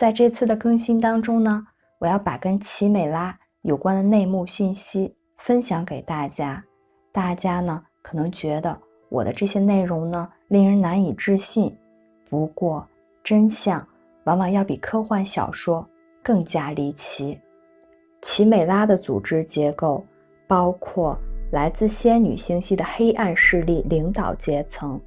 在这次的更新当中呢，我要把跟奇美拉有关的内幕信息分享给大家。大家呢可能觉得我的这些内容呢令人难以置信，不过真相往往要比科幻小说更加离奇。奇美拉的组织结构包括来自仙女星系的黑暗势力领导阶层。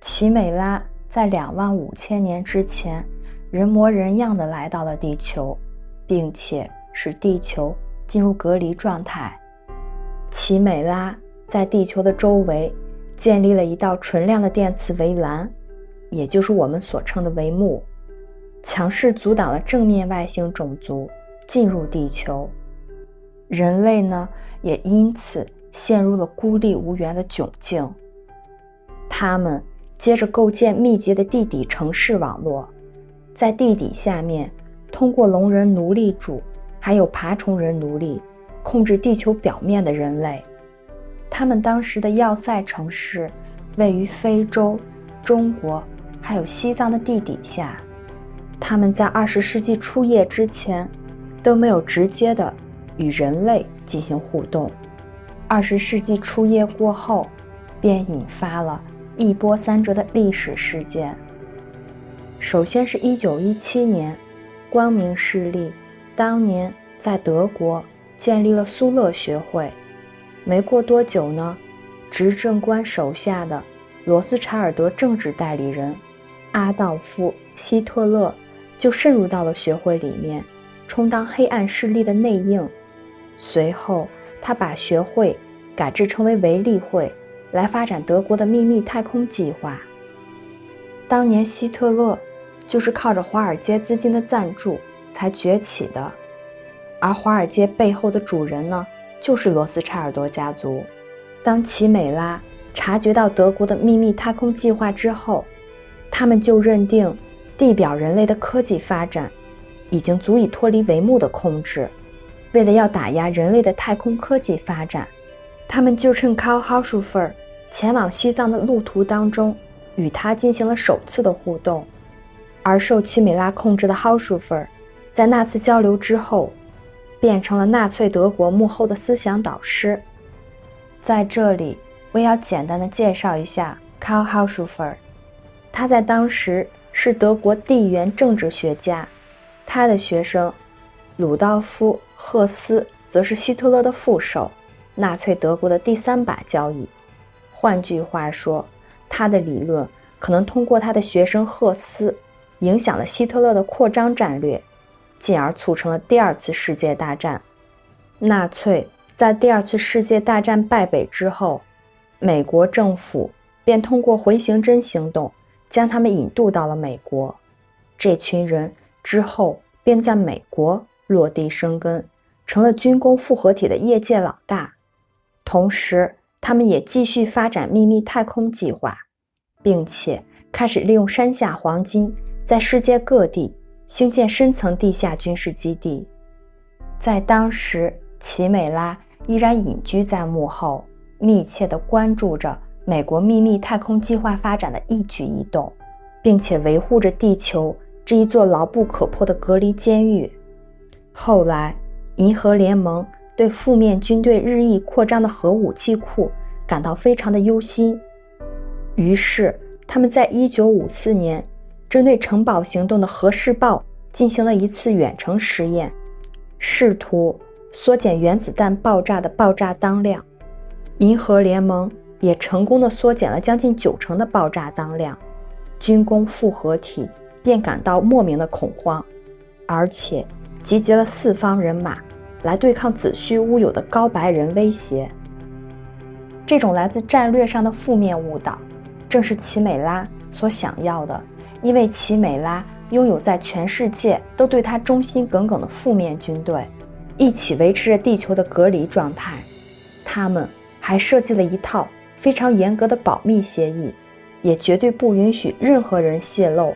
奇美拉在两万五千年之前，人模人样的来到了地球，并且使地球进入隔离状态。奇美拉在地球的周围建立了一道纯亮的电磁围栏，也就是我们所称的帷幕，强势阻挡了正面外星种族进入地球。人类呢，也因此陷入了孤立无援的窘境。他们。接着构建密集的地底城市网络，在地底下面，通过龙人奴隶主还有爬虫人奴隶控制地球表面的人类。他们当时的要塞城市位于非洲、中国还有西藏的地底下。他们在二十世纪初叶之前都没有直接的与人类进行互动。二十世纪初叶过后，便引发了。一波三折的历史事件。首先是一九一七年，光明势力当年在德国建立了苏勒学会。没过多久呢，执政官手下的罗斯柴尔德政治代理人阿道夫·希特勒就渗入到了学会里面，充当黑暗势力的内应。随后，他把学会改制成为维利会。来发展德国的秘密太空计划。当年希特勒就是靠着华尔街资金的赞助才崛起的，而华尔街背后的主人呢，就是罗斯柴尔德家族。当奇美拉察觉到德国的秘密太空计划之后，他们就认定地表人类的科技发展已经足以脱离帷幕的控制。为了要打压人类的太空科技发展，他们就趁 Karl Haushofer。前往西藏的路途当中，与他进行了首次的互动，而受奇美拉控制的 h a u s h f e r 在那次交流之后，变成了纳粹德国幕后的思想导师。在这里，我要简单的介绍一下 Karl h a u s h f e r 他在当时是德国地缘政治学家，他的学生鲁道夫·赫斯则是希特勒的副手，纳粹德国的第三把交椅。换句话说，他的理论可能通过他的学生赫斯，影响了希特勒的扩张战略，进而促成了第二次世界大战。纳粹在第二次世界大战败北之后，美国政府便通过回形针行动将他们引渡到了美国。这群人之后便在美国落地生根，成了军工复合体的业界老大，同时。他们也继续发展秘密太空计划，并且开始利用山下黄金在世界各地兴建深层地下军事基地。在当时，奇美拉依然隐居在幕后，密切地关注着美国秘密太空计划发展的一举一动，并且维护着地球这一座牢不可破的隔离监狱。后来，银河联盟。对负面军队日益扩张的核武器库感到非常的忧心，于是他们在1954年针对城堡行动的核试爆进行了一次远程实验，试图缩减原子弹爆炸的爆炸当量。银河联盟也成功的缩减了将近九成的爆炸当量，军工复合体便感到莫名的恐慌，而且集结了四方人马。来对抗子虚乌有的高白人威胁。这种来自战略上的负面误导，正是奇美拉所想要的。因为奇美拉拥有在全世界都对他忠心耿耿的负面军队，一起维持着地球的隔离状态。他们还设计了一套非常严格的保密协议，也绝对不允许任何人泄露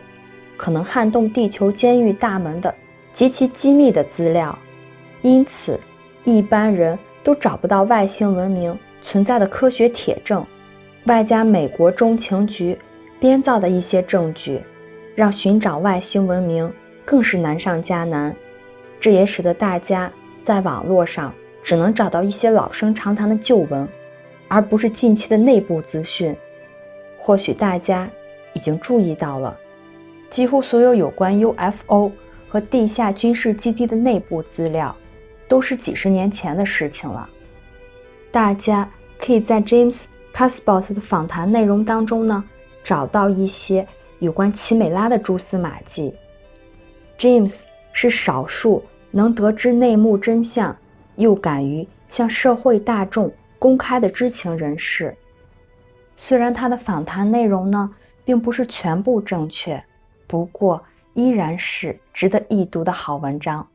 可能撼动地球监狱大门的极其机密的资料。因此，一般人都找不到外星文明存在的科学铁证，外加美国中情局编造的一些证据，让寻找外星文明更是难上加难，这也使得大家在网络上只能找到一些老生常谈的旧闻，而不是近期的内部资讯。或许大家已经注意到了，几乎所有有关 UFO 和地下军事基地的内部资料，都是几十年前的事情了。大家可以在 James casbot 的访谈内容当中呢，找到一些有关奇美拉的蛛丝马迹。James 是少数能得知内幕真相，又敢于向社会大众公开的知情人士。虽然他的访谈内容呢，并不是全部正确，不过依然是值得一读的好文章。